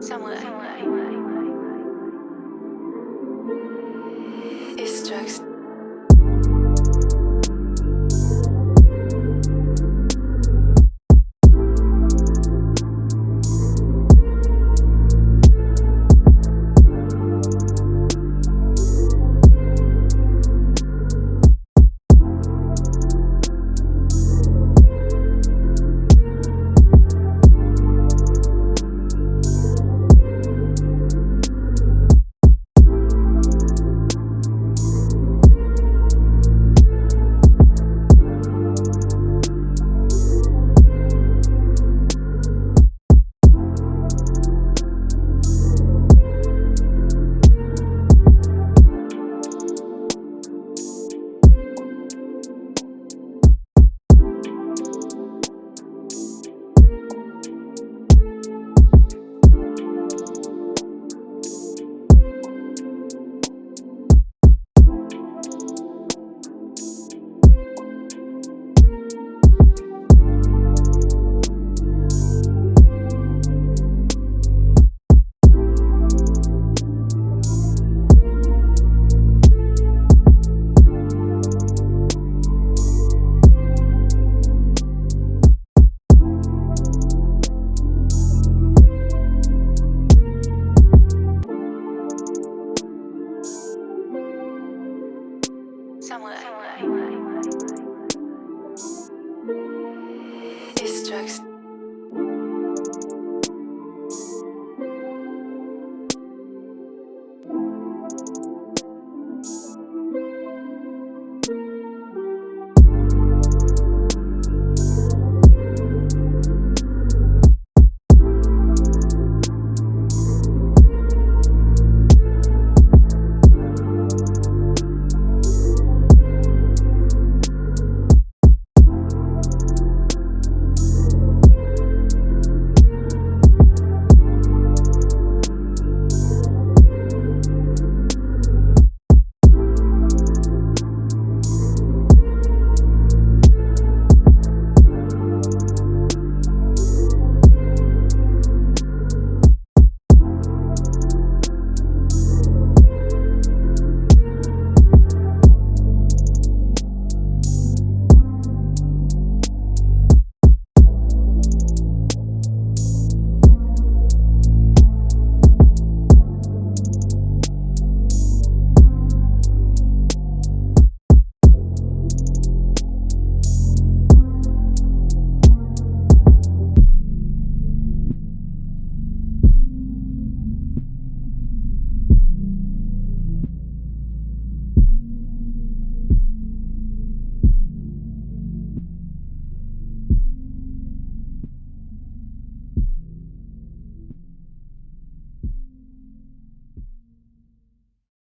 Somewhere. It's drugs.